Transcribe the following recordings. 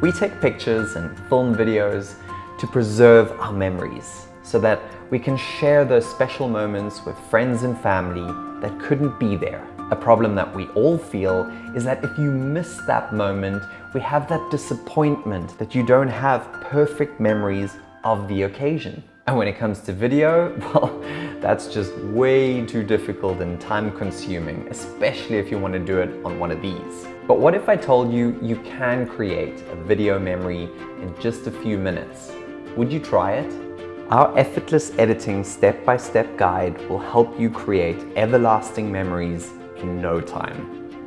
We take pictures and film videos to preserve our memories so that we can share those special moments with friends and family that couldn't be there. A problem that we all feel is that if you miss that moment, we have that disappointment that you don't have perfect memories of the occasion. And when it comes to video, well, that's just way too difficult and time consuming, especially if you want to do it on one of these. But what if I told you you can create a video memory in just a few minutes? Would you try it? Our effortless editing step-by-step -step guide will help you create everlasting memories in no time.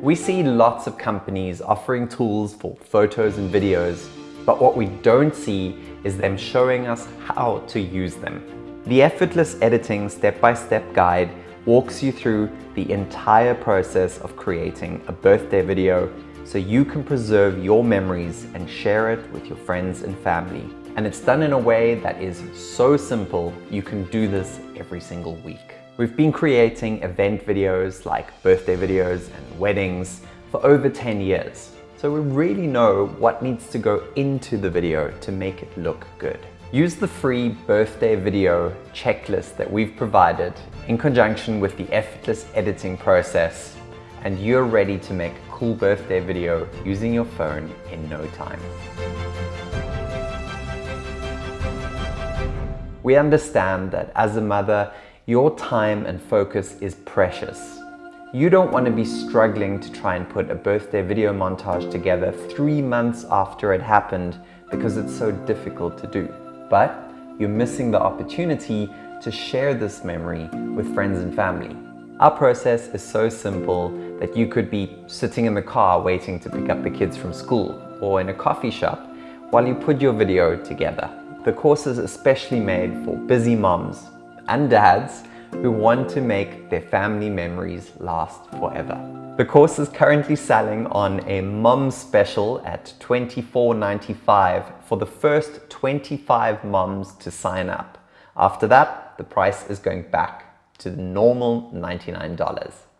We see lots of companies offering tools for photos and videos, but what we don't see is them showing us how to use them. The Effortless Editing Step-by-Step -step Guide walks you through the entire process of creating a birthday video so you can preserve your memories and share it with your friends and family. And it's done in a way that is so simple, you can do this every single week. We've been creating event videos like birthday videos and weddings for over 10 years. So we really know what needs to go into the video to make it look good. Use the free birthday video checklist that we've provided in conjunction with the effortless editing process and you're ready to make a cool birthday video using your phone in no time. We understand that as a mother, your time and focus is precious you don't want to be struggling to try and put a birthday video montage together three months after it happened because it's so difficult to do. But you're missing the opportunity to share this memory with friends and family. Our process is so simple that you could be sitting in the car waiting to pick up the kids from school or in a coffee shop while you put your video together. The course is especially made for busy moms and dads who want to make their family memories last forever. The course is currently selling on a mum special at $24.95 for the first 25 mums to sign up. After that, the price is going back to the normal $99.